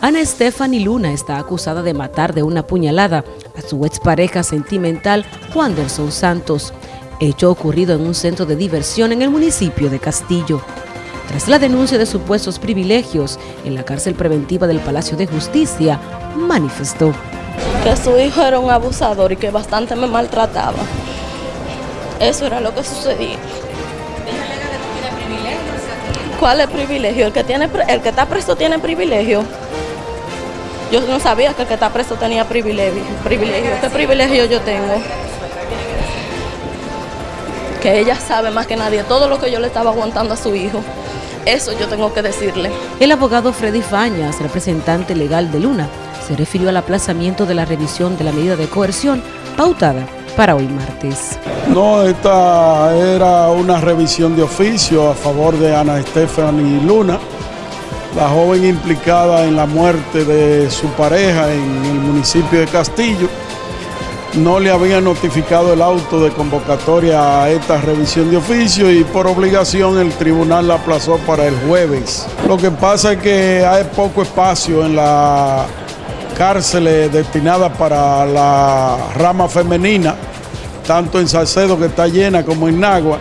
Ana Stephanie Luna está acusada de matar de una puñalada a su expareja sentimental Wanderson Santos, hecho ocurrido en un centro de diversión en el municipio de Castillo. Tras la denuncia de supuestos privilegios en la cárcel preventiva del Palacio de Justicia, manifestó que su hijo era un abusador y que bastante me maltrataba. Eso era lo que sucedía. ¿Cuál es privilegio? El que, tiene, el que está preso tiene privilegio. Yo no sabía que el que está preso tenía privilegio. privilegio. ¿Qué privilegio yo tengo? Que ella sabe más que nadie todo lo que yo le estaba aguantando a su hijo. Eso yo tengo que decirle. El abogado Freddy Fañas, representante legal de Luna, se refirió al aplazamiento de la revisión de la medida de coerción pautada para hoy martes. No, esta era una revisión de oficio a favor de Ana Stephanie Luna, la joven implicada en la muerte de su pareja en el municipio de Castillo. No le había notificado el auto de convocatoria a esta revisión de oficio y por obligación el tribunal la aplazó para el jueves. Lo que pasa es que hay poco espacio en la cárceles destinadas para la rama femenina, tanto en Salcedo que está llena como en Nagua.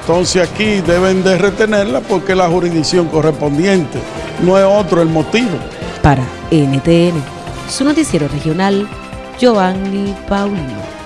Entonces aquí deben de retenerla porque es la jurisdicción correspondiente, no es otro el motivo. Para NTN, su noticiero regional, Giovanni Paulino.